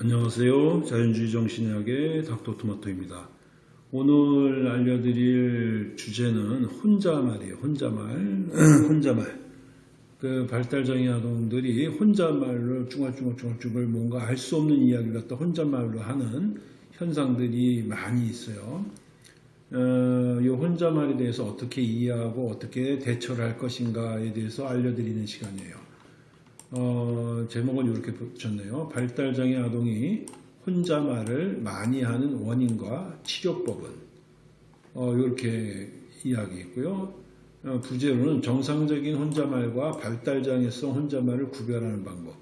안녕하세요. 자연주의 정신의학의 닥터토마토입니다. 오늘 알려드릴 주제는 혼자말이에요. 혼자말. 혼자말. 그 발달장애 아동들이 혼자말로 쭈글쭈글쭈글쭈글 뭔가 알 수 없는 이야기를 갖다 혼자말로 하는 현상들이 많이 있어요. 어, 이 혼자말에 대해서 어떻게 이해하고 어떻게 대처를 할 것인가에 대해서 알려드리는 시간이에요. 어, 제목은 이렇게 붙였네요. 발달장애 아동이 혼자 말을 많이 하는 원인과 치료법은 어, 이렇게 이야기했고요. 어, 부제로는 정상적인 혼자말과 발달장애성 혼자말을 구별하는 방법.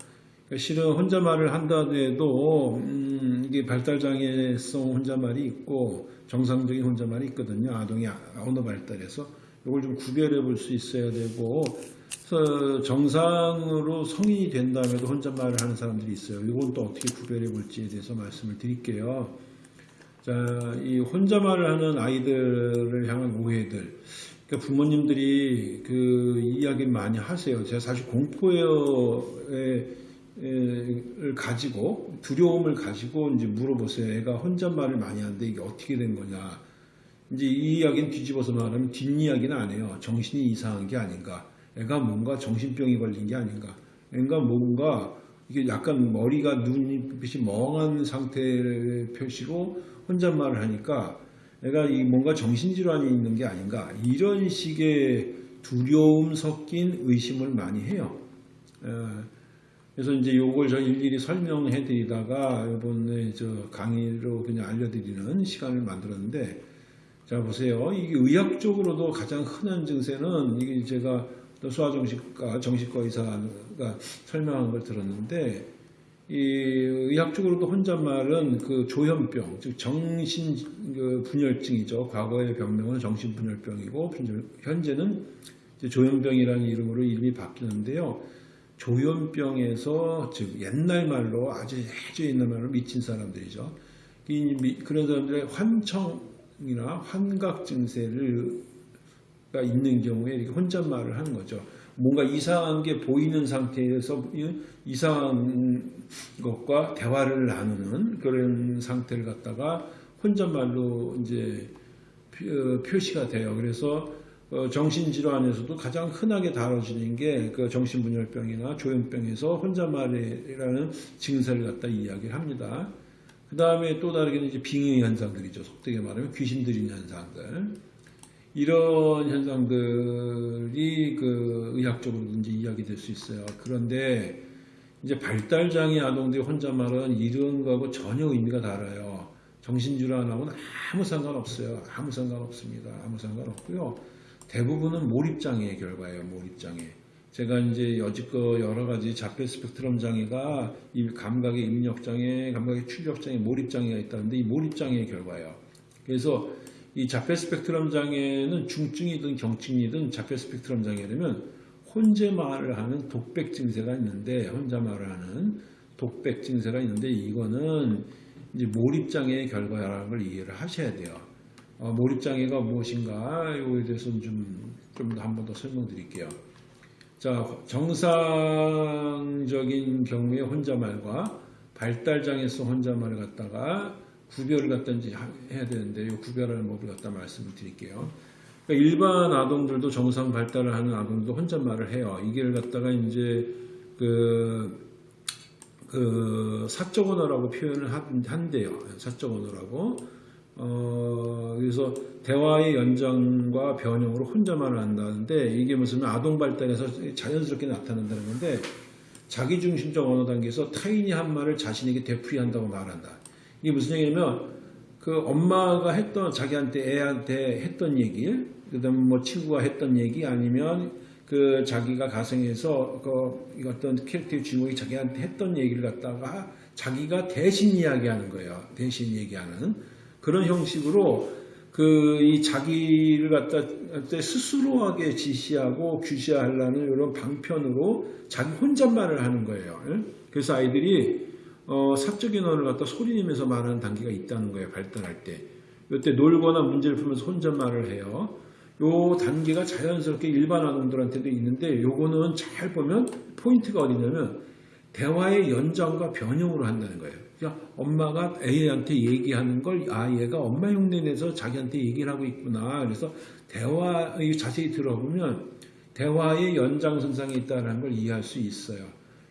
그러니까 실은 혼자말을 한다 해도 음, 이게 발달장애성 혼자말이 있고 정상적인 혼자말이 있거든요. 아동이 언어 발달해서 이걸 좀 구별해 볼 수 있어야 되고 그래서 정상으로 성인이 된 다음에도 혼잣말을 하는 사람들이 있어요. 이건 또 어떻게 구별해 볼지에 대해서 말씀을 드릴게요. 자, 이 혼잣말을 하는 아이들을 향한 오해들. 그러니까 부모님들이 그 이야기를 많이 하세요. 제가 사실 공포를 가지고 두려움을 가지고 이제 물어보세요. 애가 혼잣말을 많이 하는데 이게 어떻게 된 거냐. 이제 이 이야기는 뒤집어서 말하면 뒷이야기는 안 해요. 정신이 이상한 게 아닌가. 애가 뭔가 정신병이 걸린 게 아닌가. 애가 뭔가 이게 약간 머리가 눈빛이 멍한 상태를 표시로 혼잣말을 하니까 애가 이 뭔가 정신질환이 있는 게 아닌가. 이런 식의 두려움 섞인 의심을 많이 해요. 그래서 이제 요걸 저 일일이 설명해 드리다가 이번에 저 강의로 그냥 알려드리는 시간을 만들었는데 자 보세요. 이게 의학적으로도 가장 흔한 증세는 이게 제가 소아정신과 정신과 의사가 설명한 걸 들었는데 이 의학적으로도 혼잣말은 그 조현병, 즉 정신 그 분열증이죠. 과거의 병명은 정신 분열병이고 현재는 조현병이라는 이름으로 이름이 바뀌는데요. 조현병에서 즉 옛날 말로 아주 아주 옛날 말로 미친 사람들이죠. 이 그런 사람들의 환청이나 환각 증세를 가 있는 경우에 이렇게 혼잣말을 하는 거죠. 뭔가 이상한 게 보이는 상태에서 이상한 것과 대화를 나누는 그런 상태를 갖다가 혼잣말로 이제 표시가 돼요. 그래서 어, 정신질환에서도 가장 흔하게 다뤄지는 게 그 정신분열병이나 조현병에서 혼잣말이라는 증세를 갖다 이야기를 합니다. 그 다음에 또 다르게는 이제 빙의 현상들이죠. 속되게 말하면 귀신 들인 현상들. 이런 현상들이 그 의학적으로 이제 이야기될 수 있어요. 그런데 이제 발달장애 아동들이 혼잣말은 이런 거하고 전혀 의미가 달라요. 정신질환하고는 아무 상관없어요. 아무 상관없습니다. 아무 상관없고요. 대부분은 몰입장애의 결과예요. 몰입장애. 제가 이제 여지껏 여러 가지 자폐 스펙트럼 장애가 이 감각의 입력장애, 감각의 출력장애, 몰입장애가 있다는데 이 몰입장애의 결과예요. 그래서 이 자폐 스펙트럼 장애는 중증이든 경증이든 자폐 스펙트럼 장애라면 혼자 말을 하는 독백 증세가 있는데 혼자 말을 하는 독백 증세가 있는데 이거는 이제 몰입 장애의 결과라는 걸 이해를 하셔야 돼요. 어, 몰입 장애가 무엇인가 이거에 대해서는 좀좀 한번 더 설명드릴게요. 자 정상적인 경우의 혼자말과 발달 장애성 혼자말을 갖다가 구별을 갖다 이제 해야 되는데 이 구별하는 법을 갖다 말씀을 드릴게요. 그러니까 일반 아동들도 정상 발달을 하는 아동도 혼잣말을 해요. 이게 갖다가 이제 그, 그 사적 언어라고 표현을 한대요. 사적 언어라고. 어, 그래서 대화의 연장과 변형으로 혼자말을 한다는데 이게 무슨 아동 발달에서 자연스럽게 나타난다는 건데 자기중심적 언어 단계에서 타인이 한 말을 자신에게 되풀이한다고 말한다. 이게 무슨 얘기냐면 그 엄마가 했던 자기한테 애한테 했던 얘기 그다음에 뭐 친구가 했던 얘기 아니면 그 자기가 가정에서 그 어떤 캐릭터의 주인공이 자기한테 했던 얘기를 갖다가 자기가 대신 이야기하는 거예요. 대신 얘기하는 그런 형식으로 그 이 자기를 갖다 스스로하게 지시하고 규시하려는 이런 방편으로 자기 혼잣말을 하는 거예요. 그래서 아이들이 어, 사적인 언어를 갖다 소리내면서 말하는 단계가 있다는 거예요. 발달할 때. 이때 놀거나 문제를 풀면서 혼잣말을 해요. 요 단계가 자연스럽게 일반 아동들한테도 있는데 요거는 잘 보면 포인트가 어디냐면 대화의 연장과 변형으로 한다는 거예요. 그러니까 엄마가 A한테 얘기하는 걸 아 얘가 엄마 흉내 내서 자기한테 얘기를 하고 있구나. 그래서 대화 자세히 들어보면 대화의 연장선상에 있다는 걸 이해할 수 있어요.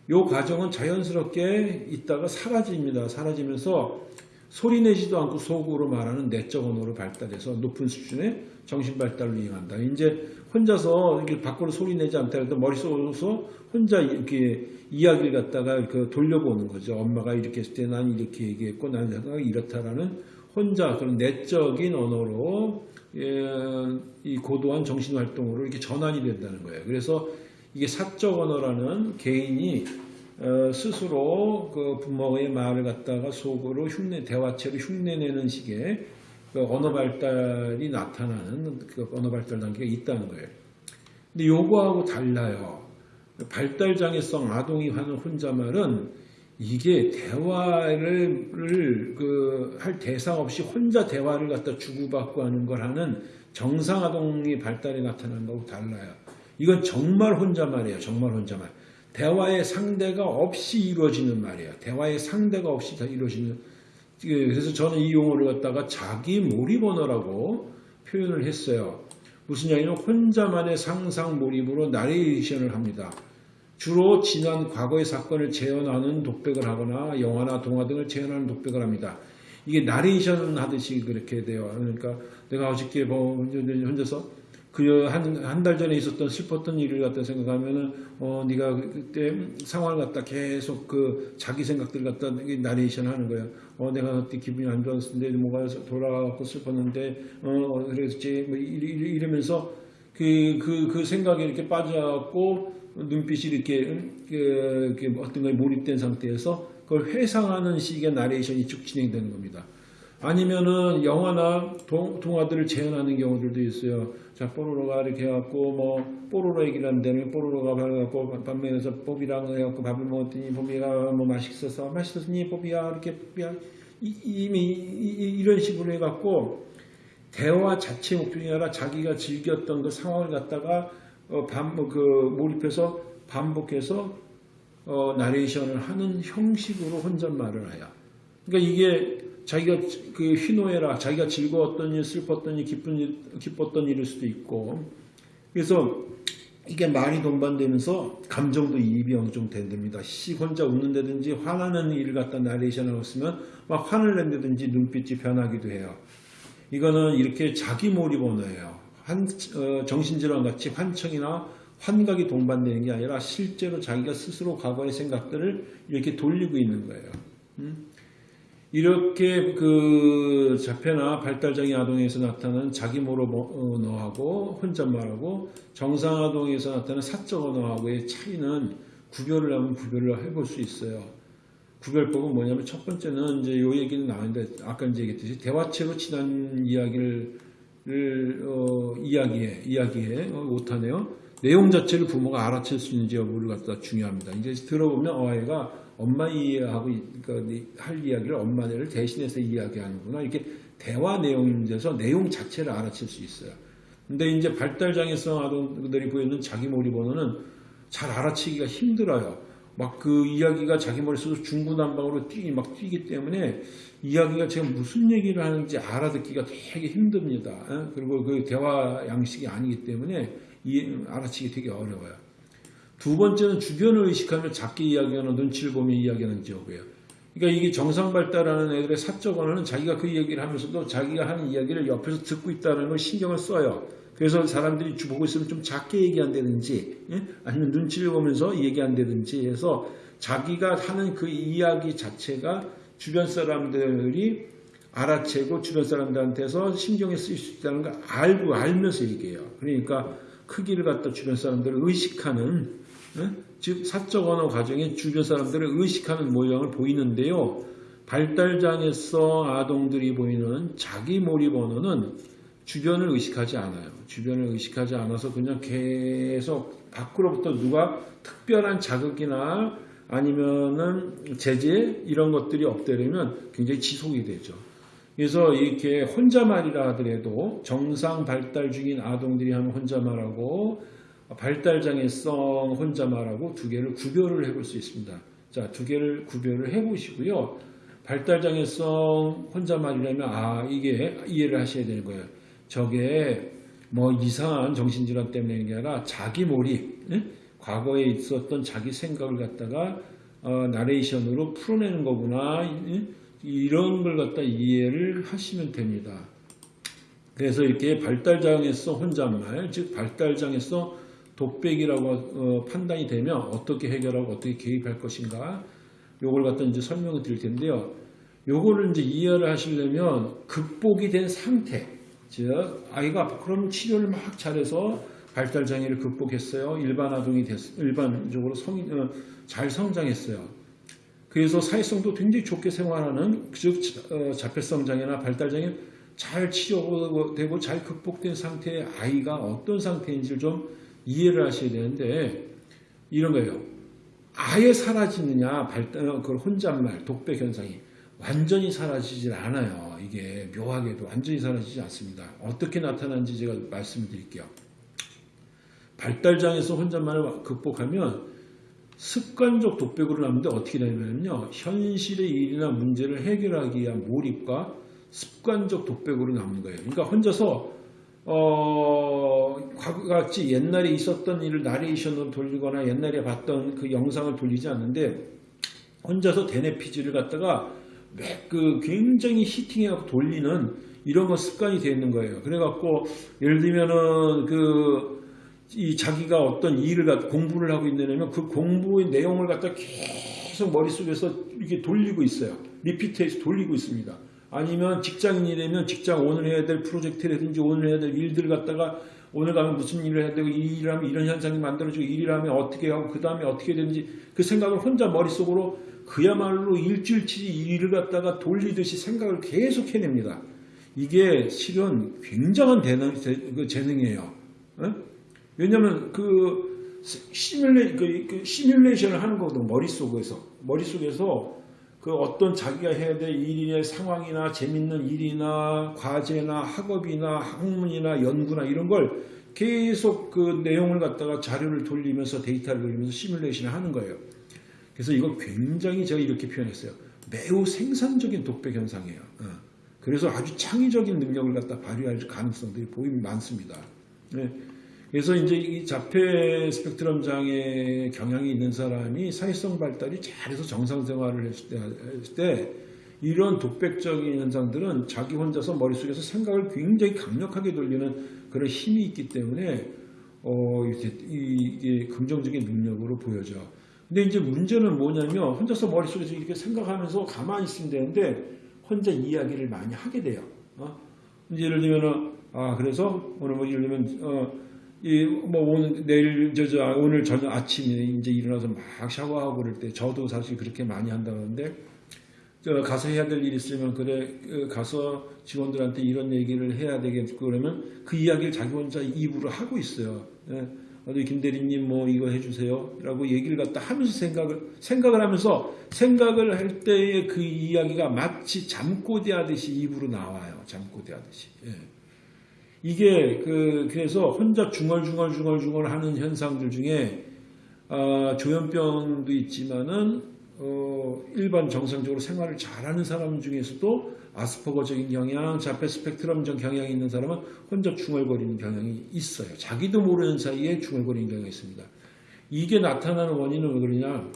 이 과정은 자연스럽게 있다가 사라집니다. 사라지면서 소리 내지도 않고 속으로 말하는 내적 언어로 발달해서 높은 수준의 정신 발달을 이행한다. 이제 혼자서 이렇게 밖으로 소리 내지 않다 해도 머릿속으로서 혼자 이렇게 이야기를 갖다가 그 돌려보는 거죠. 엄마가 이렇게 했을 때 난 이렇게 얘기했고 난 생각이 이렇다라는 혼자 그런 내적인 언어로 예, 이 고도한 정신 활동으로 이렇게 전환이 된다는 거예요. 그래서 이게 사적 언어라는 개인이 어, 스스로 그 부모의 말을 갖다가 속으로 흉내 대화체로 흉내내는 식의 그 언어 발달이 나타나는 그 언어 발달 단계가 있다는 거예요. 근데 요거하고 달라요. 발달 장애성 아동이 하는 혼자말은 이게 대화를 그 할 대상 없이 혼자 대화를 갖다 주고받고 하는 걸 하는 정상 아동이 발달이 나타나는 거하고 달라요. 이건 정말 혼자말이에요. 정말 혼자말. 대화의 상대가 없이 이루어지는 말이에요. 대화의 상대가 없이 다 이루어지는 그래서 저는 이 용어를 갖다가 자기 몰입 언어라고 표현을 했어요. 무슨 얘기냐면 혼자만의 상상 몰입으로 나레이션을 합니다. 주로 지난 과거의 사건을 재현하는 독백을 하거나 영화나 동화 등을 재현하는 독백을 합니다. 이게 나레이션 하듯이 그렇게 돼요. 그러니까 내가 어저께 뭐 혼자서 그한한달 전에 있었던 슬펐던 일을 갖다 생각하면은 어 네가 그때 상황을 갖다 계속 그 자기 생각들 갖다 나레이션 하는 거야. 어 내가 그때 기분이 안 좋았는데 뭐가 돌아가고 슬펐는데 어 그랬지 뭐 이러 면서 그 그, 그 생각에 이렇게 빠져갖고 눈빛이 이렇게, 그, 어떤 거에 몰입된 상태에서 그걸 회상하는 식의 나레이션이 쭉 진행되는 겁니다. 아니면은 영화나 동, 동화들을 재현하는 경우들도 있어요. 자, 뽀로로가 이렇게 해갖고, 뭐, 뽀로로 얘기를 하는데, 뽀로로가 가갖고, 반면에서 뽀비랑 해갖고 밥을 먹었더니, 뽀비가 뭐 맛있어서, 맛있었니, 뽀비야, 이렇게, 뽀비야. 이 미 이, 런 식으로 해갖고, 대화 자체 목적이 아니라 자기가 즐겼던 그 상황을 갖다가, 어, 반, 그, 몰입해서 반복해서, 어, 나레이션을 하는 형식으로 혼잣말을 해요. 그러니까 이게 자기가 그 희노애락, 자기가 즐거웠던 일, 슬펐던 일, 기쁜 일, 기뻤던 일일 수도 있고. 그래서 이게 말이 동반되면서 감정도 이입이 어느 정도 된답니다. 시 혼자 웃는다든지 화나는 일을 갖다 나레이션하고 있으면 막 화를 낸다든지 눈빛이 변하기도 해요. 이거는 이렇게 자기 몰입 언어예요. 한, 어, 정신질환 같이 환청이나 환각이 동반되는 게 아니라 실제로 자기가 스스로 과거의 생각들을 이렇게 돌리고 있는 거예요. 음? 이렇게 그 자폐나 발달장애 아동에서 나타나는 자기 모로 언어하고 혼잣말하고 정상 아동에서 나타나는 사적 언어하고의 차이는 구별을 하면 구별을 해볼 수 있어요. 구별법은 뭐냐면 첫 번째는 이제 요 얘기는 나왔는데 아까 이제 얘기했듯이 대화체로 친한 이야기를 어, 이야기해 이야기해 어, 못하네요. 내용 자체를 부모가 알아챌 수 있는지 여부를 갖다 중요합니다. 이제 들어보면 어, 아이가 엄마 이해하고 그러니까 할 이야기를 엄마를 대신해서 이야기하는구나. 이렇게 대화 내용에서 내용 자체를 알아챌 수 있어요. 근데 이제 발달장애성 아동들이 보이는 자기 몰입 언어는 잘 알아채기가 힘들어요. 막 그 이야기가 자기 머릿속에서 중구난방으로 뛰기, 막 뛰기 때문에 이야기가 제가 무슨 얘기를 하는지 알아듣기가 되게 힘듭니다. 어? 그리고 그 대화 양식이 아니기 때문에 알아채기 되게 어려워요. 두 번째는 주변을 의식하며 작게 이야기하는 눈치를 보며 이야기하는 지역이에요. 그러니까 이게 정상 발달하는 애들의 사적 언어는 자기가 그 얘기를 하면서도 자기가 하는 이야기를 옆에서 듣고 있다는 걸 신경을 써요. 그래서 사람들이 보고 있으면 좀 작게 얘기한다든지 예? 아니면 눈치를 보면서 얘기한다든지 해서 자기가 하는 그 이야기 자체가 주변 사람들이 알아채고 주변 사람들한테서 신경에 쓰일 수 있다는 걸 알고 알면서 얘기해요. 그러니까 크기를 갖다 주변 사람들을 의식하는 즉 사적 언어 과정에 주변 사람들을 의식하는 모양을 보이는데요. 발달장애성 아동들이 보이는 자기 몰입 언어는 주변을 의식하지 않아요. 주변을 의식하지 않아서 그냥 계속 밖으로부터 누가 특별한 자극이나 아니면은 제재 이런 것들이 없대려면 굉장히 지속이 되죠. 그래서 이렇게 혼자말이라 하더라도 정상 발달 중인 아동들이 하는 혼자말하고 발달장애성 혼자말하고 두 개를 구별을 해볼 수 있습니다. 자, 두 개를 구별을 해 보시고요. 발달장애성 혼잣말이라면 아, 이게 이해를 하셔야 되는 거예요. 저게 뭐 이상한 정신질환 때문에 게 아니라 자기 몰입, 응? 과거에 있었던 자기 생각을 갖다가 어, 나레이션으로 풀어내는 거구나. 응? 이런 걸 갖다 이해를 하시면 됩니다. 그래서 이렇게 발달장애성 혼잣말, 즉 발달장애성 독백이라고 어, 판단이 되면 어떻게 해결하고 어떻게 개입할 것인가 요걸 갖다 이제 설명을 드릴 텐데요. 요거를 이제 이해를 하시려면 극복이 된 상태, 즉 아이가 그럼 치료를 막 잘해서 발달 장애를 극복했어요. 일반 아동이 됐, 일반적으로 성인 어, 잘 성장했어요. 그래서 사회성도 굉장히 좋게 생활하는 즉 어, 자폐성 장애나 발달 장애 잘 치료되고 잘 극복된 상태의 아이가 어떤 상태인지를 좀 이해를 하셔야 되는데 이런 거예요. 아예 사라지느냐 발달 어, 그 혼잣말 독백 현상이 완전히 사라지질 않아요. 이게 묘하게도 완전히 사라지지 않습니다. 어떻게 나타나는지 제가 말씀을 드릴게요. 발달장애에서 혼잣말을 극복하면 습관적 독백으로 남는데 어떻게 되냐면요. 현실의 일이나 문제를 해결하기 위한 몰입과 습관적 독백으로 남는 거예요. 그러니까 혼자서 어, 과거같이 옛날에 있었던 일을 나레이션으로 돌리거나 옛날에 봤던 그 영상을 돌리지 않는데 혼자서 대뇌피지를 갖다가 그 굉장히 히팅해갖고 돌리는 이런 거 습관이 되어 있는 거예요. 그래갖고 예를 들면은 그 이 자기가 어떤 일을 갖 공부를 하고 있느냐면 그 공부의 내용을 갖다 계속 머릿속에서 이렇게 돌리고 있어요. 리피트해서 돌리고 있습니다. 아니면 직장인이라면 직장 오늘 해야 될 프로젝트라든지 오늘 해야 될 일들 갖다가 오늘 가면 무슨 일을 해야 되고 이 일을 하면 이런 현상이 만들어지고 이 일을 하면 어떻게 하고 그 다음에 어떻게 되는지 그 생각을 혼자 머릿속으로 그야말로 일주일치 일을 갖다가 돌리듯이 생각을 계속 해냅니다. 이게 실은 굉장한 재능, 그 재능이에요. 어? 왜냐하면 그 시뮬레 그, 그 시뮬레이션을 하는 거거든 머릿속에서 머릿속에서 그 어떤 자기가 해야 될 일이나 상황이나 재밌는 일이나 과제나 학업이나 학문이나 연구나 이런 걸 계속 그 내용을 갖다가 자료를 돌리면서 데이터를 돌리면서 시뮬레이션을 하는 거예요. 그래서 이거 굉장히 제가 이렇게 표현했어요. 매우 생산적인 독백 현상이에요. 어. 그래서 아주 창의적인 능력을 갖다 발휘할 가능성들이 보임 많습니다. 네. 그래서 이제 이 자폐 스펙트럼 장애 경향이 있는 사람이 사회성 발달이 잘해서 정상 생활을 했을 때, 했을 때 이런 독백적인 현상들은 자기 혼자서 머릿속에서 생각을 굉장히 강력하게 돌리는 그런 힘이 있기 때문에 어, 이렇게 이게 긍정적인 능력으로 보여져. 근데 이제 문제는 뭐냐면 혼자서 머릿속에서 이렇게 생각하면서 가만히 있으면 되는데 혼자 이야기를 많이 하게 돼요. 어? 이제 예를 들면은 아 그래서 오늘 뭐 예를 들면 어 이뭐 오늘 내일 저, 저 오늘 저녁 아침에 이제 일어나서 막 샤워하고 그럴 때 저도 사실 그렇게 많이 한다는데 저 가서 해야 될 일 있으면 그래 그 가서 직원들한테 이런 얘기를 해야 되겠고 그러면 그 이야기를 자기 혼자 입으로 하고 있어요. 예. 어디 김 대리님 뭐 이거 해주세요 라고 얘기를 갖다 하면서 생각을 생각을 하면서 생각을 할 때의 그 이야기가 마치 잠꼬대 하듯이 입으로 나와요 잠꼬대 하듯이 예. 이게 그 그래서 혼자 중얼중얼중얼중얼 하는 현상들 중에 어, 조현병도 있지만은 어, 일반 정상적으로 생활을 잘하는 사람 중에서도 아스퍼거적인 경향, 자폐 스펙트럼적 경향이 있는 사람은 혼자 중얼거리는 경향이 있어요. 자기도 모르는 사이에 중얼거리는 경향이 있습니다. 이게 나타나는 원인은 왜 그러냐?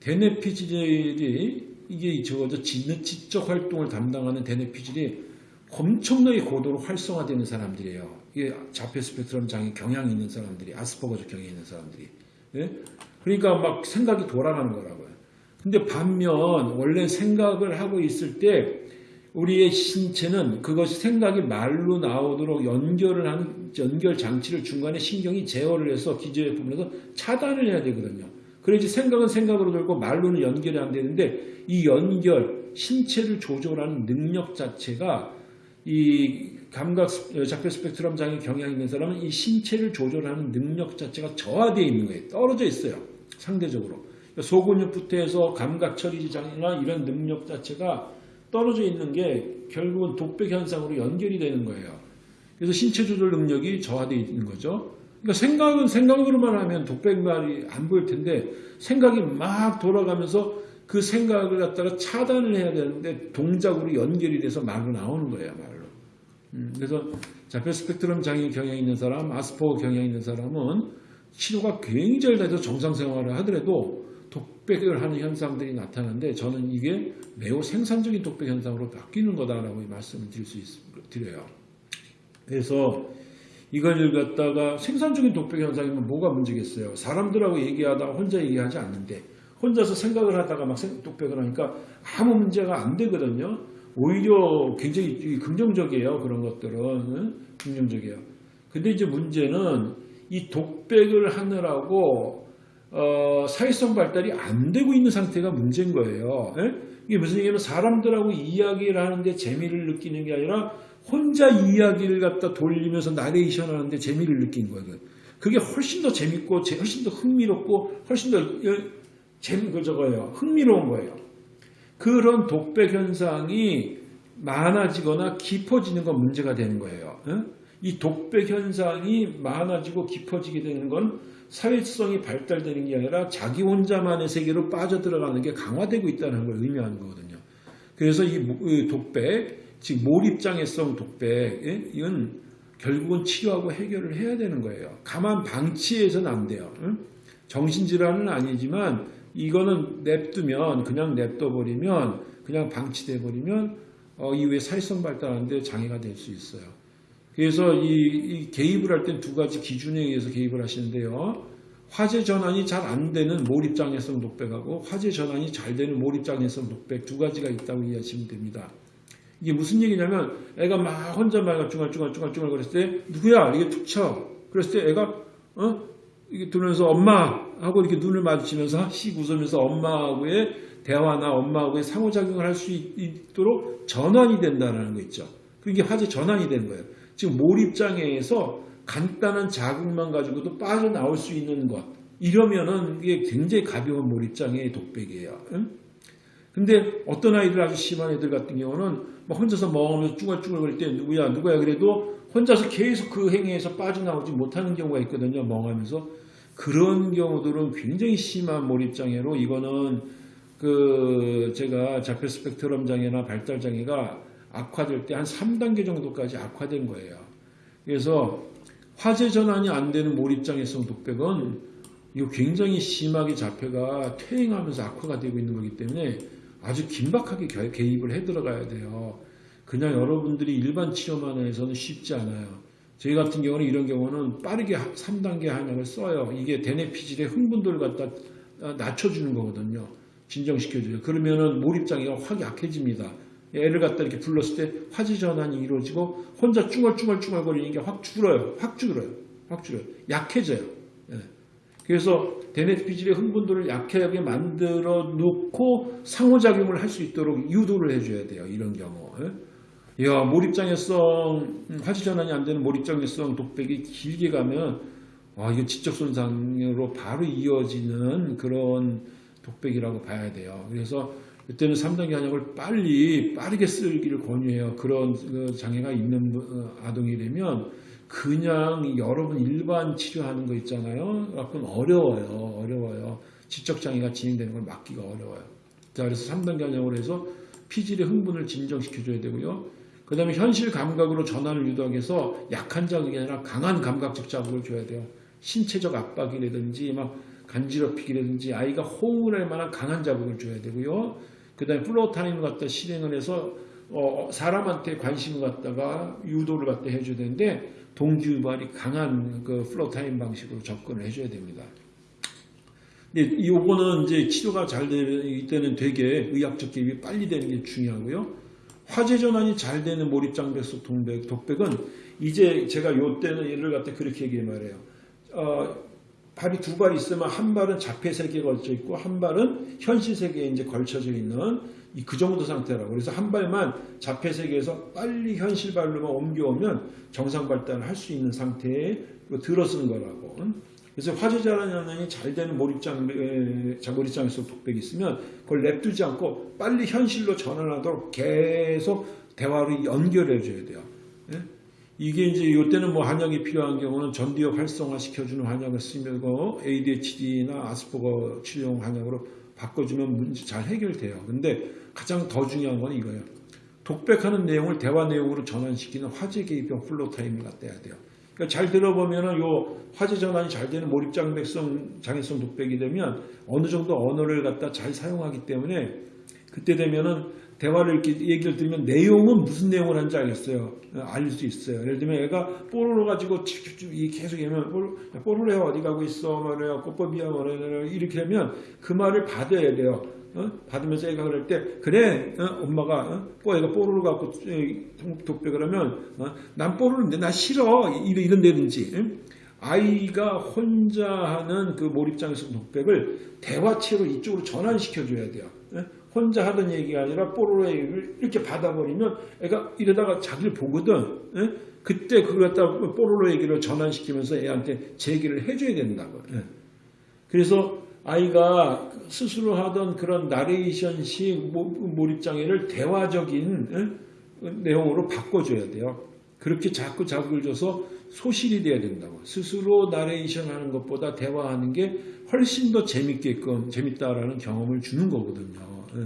대뇌피질이 이게 저거죠. 지적 활동을 담당하는 대뇌피질이 엄청나게 고도로 활성화되는 사람들이에요. 이게 자폐 스펙트럼 장애 경향이 있는 사람들이 아스퍼거적 경향이 있는 사람들이. 예? 그러니까 막 생각이 돌아가는 거라고요. 근데 반면 원래 생각을 하고 있을 때 우리의 신체는 그것이 생각이 말로 나오도록 연결을 하는 연결 장치를 중간에 신경이 제어를 해서 기저의 부분에서 차단을 해야 되거든요. 그래야지 생각은 생각으로 돌고 말로는 연결이 안 되는데 이 연결, 신체를 조절하는 능력 자체가 이 감각 자폐 스펙트럼 장애 경향이 있는 사람은 이 신체를 조절하는 능력 자체가 저하되어 있는 거예요. 떨어져 있어요. 상대적으로. 그러니까 소근육부터 해서 감각 처리 장애나 이런 능력 자체가 떨어져 있는 게 결국은 독백 현상으로 연결이 되는 거예요. 그래서 신체 조절 능력이 저하되어 있는 거죠. 그러니까 생각은 생각으로만 하면 독백말이 안 보일 텐데 생각이 막 돌아가면서 그 생각을 갖다가 차단을 해야 되는데 동작으로 연결이 돼서 말로 나오는 거예요, 말로. 음, 그래서 자폐 스펙트럼 장애 경향이 있는 사람, 아스퍼거 경향이 있는 사람은 치료가 굉장히 돼서 정상 생활을 하더라도 독백을 하는 현상들이 나타나는데 저는 이게 매우 생산적인 독백 현상으로 바뀌는 거다라고 말씀을 드릴 수 있, 드려요. 그래서 이걸 갖다가 생산적인 독백 현상이면 뭐가 문제겠어요? 사람들하고 얘기하다가 혼자 얘기하지 않는데 혼자서 생각을 하다가 막 생- 독백을 하니까 아무 문제가 안 되거든요. 오히려 굉장히 긍정적이에요. 그런 것들은 응? 긍정적이에요. 근데 이제 문제는 이 독백을 하느라고 어, 사회성 발달이 안 되고 있는 상태가 문제인 거예요. 예? 이게 무슨 얘기냐면 사람들하고 이야기를 하는데 재미를 느끼는 게 아니라 혼자 이야기를 갖다 돌리면서 나레이션 하는데 재미를 느낀 거예요. 그게 훨씬 더 재밌고 제- 훨씬 더 흥미롭고 훨씬 더 어, 재미 그 저거예요. 흥미로운 거예요. 그런 독백 현상이 많아지거나 깊어지는 건 문제가 되는 거예요. 예? 이 독백 현상이 많아지고 깊어지게 되는 건 사회성이 발달되는 게 아니라 자기 혼자만의 세계로 빠져들어가는 게 강화되고 있다는 걸 의미하는 거거든요. 그래서 이 독백, 즉 몰입장애성 독백, 예? 이건 결국은 치료하고 해결을 해야 되는 거예요. 가만 방치해서는 안 돼요. 응? 정신질환은 아니지만 이거는 냅두면 그냥 냅둬버리면 그냥 방치돼 버리면 어, 이후에 사회성 발달하는데 장애가 될 수 있어요. 그래서 이, 이 개입을 할 땐 두 가지 기준에 의해서 개입을 하시는데요. 화재 전환이 잘 안 되는 몰입장애성 독백하고 화재 전환이 잘 되는 몰입장애성 독백 두 가지가 있다고 이해하시면 됩니다. 이게 무슨 얘기냐면 애가 막 혼자 막 중얼중얼중얼중얼 거렸을 때 누구야 이게 툭 쳐. 그랬을 때 애가 어 이게 들으면서 엄마 하고 이렇게 눈을 마주치면서 씩 웃으면서 엄마하고의 대화나 엄마하고의 상호작용을 할 수 있도록 전환이 된다는 거 있죠. 그게 화재 전환이 되는 거예요. 지금 몰입장애에서 간단한 자극만 가지고도 빠져나올 수 있는 것. 이러면은 이게 굉장히 가벼운 몰입장애의 독백이에요. 응? 근데 어떤 아이들 아주 심한 애들 같은 경우는 막 혼자서 멍하면서 쭈글쭈글거릴 때 누구야 누구야 그래도 혼자서 계속 그 행위에서 빠져나오지 못하는 경우가 있거든요. 멍하면서 그런 경우들은 굉장히 심한 몰입장애로 이거는 그 제가 자폐 스펙트럼 장애나 발달 장애가 악화될 때 한 3단계 정도까지 악화된 거예요. 그래서 화재 전환이 안 되는 몰입장애성 독백은 이거 굉장히 심하게 자폐가 퇴행하면서 악화가 되고 있는 거기 때문에 아주 긴박하게 겨- 개입을 해 들어가야 돼요. 그냥 여러분들이 일반 치료만 해서는 쉽지 않아요. 저희 같은 경우는 이런 경우는 빠르게 3단계 한약을 써요. 이게 대뇌피질의 흥분도를 갖다 낮춰주는 거거든요. 진정시켜줘요. 그러면은 몰입장애가 확 약해집니다. 애를 갖다 이렇게 불렀을 때 화재 전환이 이루어지고 혼자 쭈글쭈글쭈글 거리는 게 확 줄어요. 확 줄어요. 확 줄어요. 약해져요. 예. 그래서 대뇌피질의 흥분도를 약하게 만들어 놓고 상호작용을 할 수 있도록 유도를 해줘야 돼요. 이런 경우. 예? 야, 몰입장애성, 음, 화재 전환이 안 되는 몰입장애성 독백이 길게 가면, 아, 이거 지적손상으로 바로 이어지는 그런 독백이라고 봐야 돼요. 그래서 그때는 3단계 한약을 빨리, 빠르게 쓰기를 권유해요. 그런 그 장애가 있는 분, 어, 아동이라면, 그냥 여러분 일반 치료하는 거 있잖아요. 갖고는 어려워요. 어려워요. 지적장애가 진행되는 걸 막기가 어려워요. 자, 그래서 3단계 한약으로 해서 피질의 흥분을 진정시켜줘야 되고요. 그 다음에 현실 감각으로 전환을 유도하기 위해서 약한 자극이 아니라 강한 감각적 자극을 줘야 돼요. 신체적 압박이라든지 막 간지럽히기라든지 아이가 호응을 할 만한 강한 자극을 줘야 되고요. 그 다음에 floor time을 갖다 실행을 해서 어, 사람한테 관심을 갖다가 유도를 갖다 해줘야 되는데 동기유발이 강한 그 floor time 방식으로 접근을 해줘야 됩니다. 근데 요거는 이제 치료가 잘 되는 때는 되게 의학적 개입이 빨리 되는 게 중요하고요. 화재 전환이 잘 되는 몰입장벽 속 동백, 독백은 이제 제가 요 때는 얘를 갖다 그렇게 얘기해 말해요. 어, 발이 두 발 있으면 한 발은 자폐 세계에 걸쳐 있고 한 발은 현실 세계에 이제 걸쳐져 있는 이그 정도 상태라고. 그래서 한 발만 자폐 세계에서 빨리 현실 발로만 옮겨오면 정상 발달을 할 수 있는 상태에 들어서는 거라고. 그래서 화재 전환이 잘 되는 몰입장, 에, 몰입장에서 독백이 있으면 그걸 냅두지 않고 빨리 현실로 전환하도록 계속 대화를 연결해 줘야 돼요. 예? 이게 이제 이때는 뭐 한약이 필요한 경우는 전두엽 활성화 시켜주는 한약을 쓰고 ADHD나 아스퍼거 치료용 한약으로 바꿔주면 문제 잘 해결돼요. 근데 가장 더 중요한 건 이거예요. 독백하는 내용을 대화 내용으로 전환시키는 화제 개입형 플로 갖다 해야 돼요. 그러니까 잘 들어보면은 요 화제 전환이 잘 되는 몰입장벽성 장애성 독백이 되면 어느 정도 언어를 갖다 잘 사용하기 때문에 그때 되면은 대화를 이렇게 얘기를 들으면 내용은 무슨 내용을 하는지 알겠어요. 어, 알릴 수 있어요. 예를 들면 얘가 뽀로로 가지고 계속 얘기하면 뽀로- 뽀로로야 어디 가고 있어 말이야 꽃법이야 말이야 이렇게 하면 그 말을 받아야 돼요. 어? 받으면서 애가 그럴 때 그래 어? 엄마가 어? 뽀 애가 뽀로로 갖고 독백을 하면 어? 난 뽀로로인데 나 싫어 이런 이런다든지 응? 아이가 혼자 하는 그 몰입장에서 독백을 대화체로 이쪽으로 전환시켜 줘야 돼요. 예? 혼자 하던 얘기가 아니라 뽀로로 얘기를 이렇게 받아버리면 애가 이러다가 자기를 보거든. 예? 그때 그걸 갖다 뽀로로 얘기를 전환시키면서 애한테 제기를 해줘야 된다고. 예. 그래서 아이가 스스로 하던 그런 나레이션식 모- 몰입장애를 대화적인 예? 내용으로 바꿔줘야 돼요. 그렇게 자꾸 자극을 줘서 소실이 돼야 된다고. 스스로 나레이션 하는 것보다 대화하는 게 훨씬 더 재밌게끔, 재밌다라는 경험을 주는 거거든요. 예.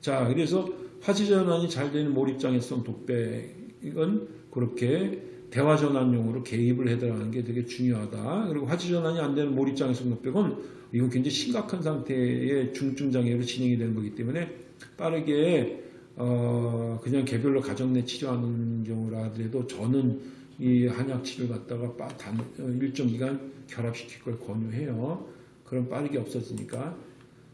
자, 그래서 화지전환이 잘 되는 몰입장애성 독백은 그렇게 대화 전환용으로 개입을 해 들어가는 게 되게 중요하다. 그리고 화지 전환이 안 되는 몰입장애성 독백은 이건 굉장히 심각한 상태의 중증 장애로 진행이 되는 거기 때문에 빠르게 어, 그냥 개별로 가정 내 치료하는 경우라 하더라도 저는 이 한약 치료를 갖다가 빠- 단, 어, 일정 기간 결합시킬 걸 권유해요. 그럼 빠르게 없어지니까.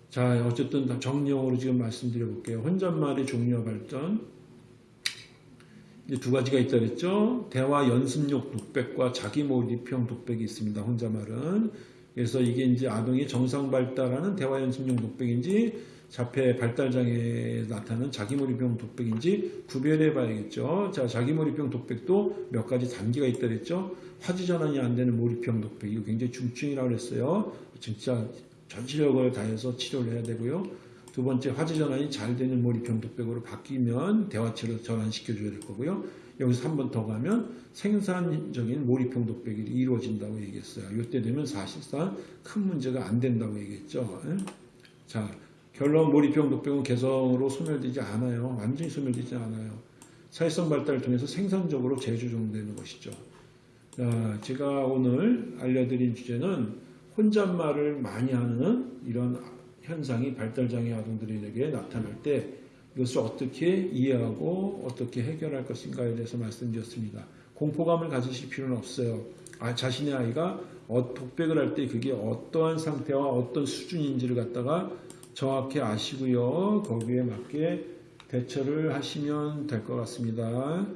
자, 어쨌든 다 정리형으로 지금 말씀드려 볼게요. 혼잣말의 종류와 발전. 두 가지가 있다 그랬죠. 대화 연습용 독백과 자기 몰입형 독백이 있습니다. 혼잣말은. 그래서 이게 이제 아동의 정상 발달하는 대화 연습용 독백인지 자폐 발달 장애에 나타나는 자기 몰입형 독백인지 구별해 봐야겠죠. 자, 자기 몰입형 독백도 몇 가지 단계가 있다 그랬죠. 화지 전환이 안 되는 몰입형 독백 이거 굉장히 중증이라고 그랬어요. 진짜 전시력을 다해서 치료를 해야 되고요. 두 번째 화제 전환이 잘 되는 몰입형 독백으로 바뀌면 대화체로 전환시켜 줘야 될 거고요. 여기서 한 번 더 가면 생산적인 몰입형 독백이 이루어진다고 얘기했어요. 이때 되면 사실상 큰 문제가 안 된다고 얘기했죠. 예? 자, 결론 몰입형 독백은 개성으로 소멸되지 않아요. 완전히 소멸되지 않아요. 사회성 발달을 통해서 생산적으로 재조정되는 것이죠. 자, 제가 오늘 알려드린 주제는 혼잣말을 많이 하는 이런 현상이 발달장애 아동들에게 나타날 때 이것을 어떻게 이해하고 어떻게 해결할 것인가에 대해서 말씀드렸습니다. 공포감을 가지실 필요는 없어요. 아, 자신의 아이가 어, 독백을 할 때 그게 어떠한 상태와 어떤 수준인지를 갖다가 정확히 아시고요. 거기에 맞게 대처를 하시면 될 것 같습니다.